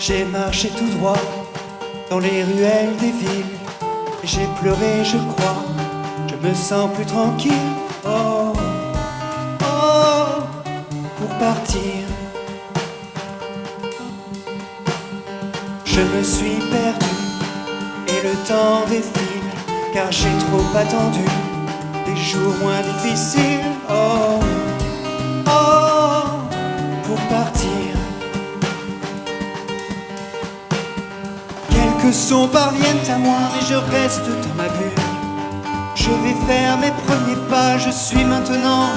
J'ai marché tout droit dans les ruelles des villes. J'ai pleuré, je crois, je me sens plus tranquille. Oh, oh, pour partir. Je me suis perdu et le temps défile car j'ai trop attendu des jours moins difficiles. Oh, Quelques sons parviennent à moi, mais je reste dans ma bulle. Je vais faire mes premiers pas, je suis maintenant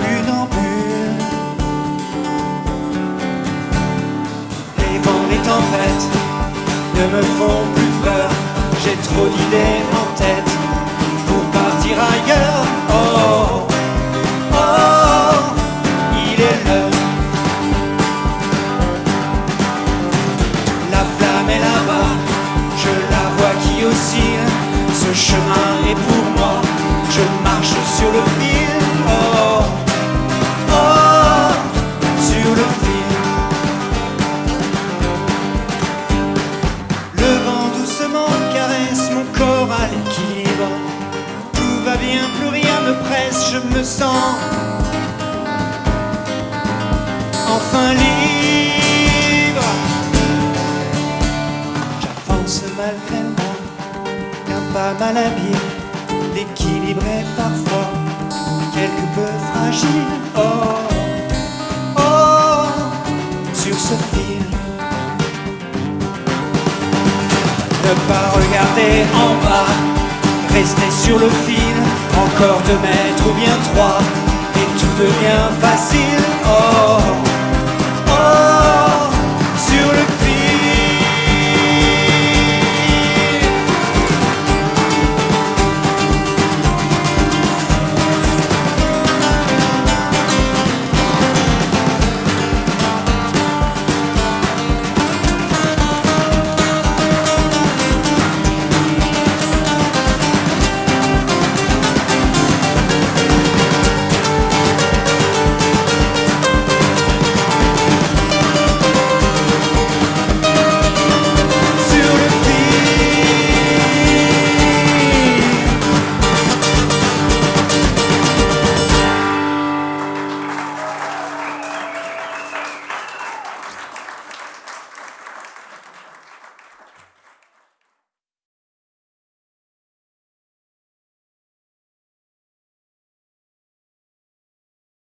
une ambule. Les vents, les tempêtes ne me font plus peur, j'ai trop d'idées chemin est pour moi, je marche sur le fil. Oh, oh, sur le fil. Le vent doucement caresse mon corps à l'équilibre. Tout va bien, plus rien me presse, je me sens enfin libre. J'avance malgré pas mal habile. L'équilibre est parfois quelque peu fragile. Oh, oh, sur ce fil. Ne pas regarder en bas, rester sur le fil, encore deux mètres ou bien trois, et tout devient facile. Oh,